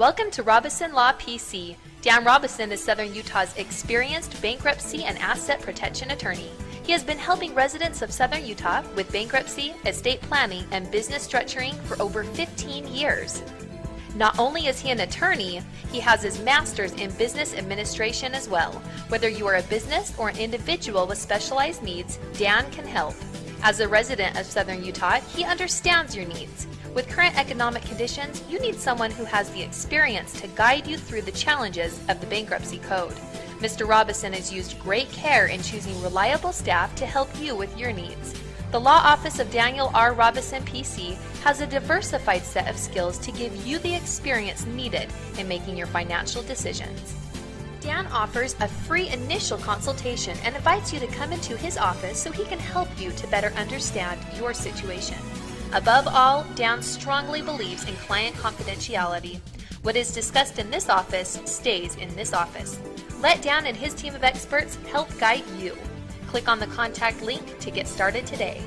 Welcome to Robison Law PC. Dan Robison is Southern Utah's experienced bankruptcy and asset protection attorney. He has been helping residents of Southern Utah with bankruptcy, estate planning, and business structuring for over 15 years. Not only is he an attorney, he has his master's in business administration as well. Whether you are a business or an individual with specialized needs, Dan can help. As a resident of Southern Utah, he understands your needs. With current economic conditions, you need someone who has the experience to guide you through the challenges of the bankruptcy code. Mr. Robison has used great care in choosing reliable staff to help you with your needs. The Law Office of Daniel R. Robison PC has a diversified set of skills to give you the experience needed in making your financial decisions. Dan offers a free initial consultation and invites you to come into his office so he can help you to better understand your situation. Above all, Dan strongly believes in client confidentiality. What is discussed in this office stays in this office. Let Dan and his team of experts help guide you. Click on the contact link to get started today.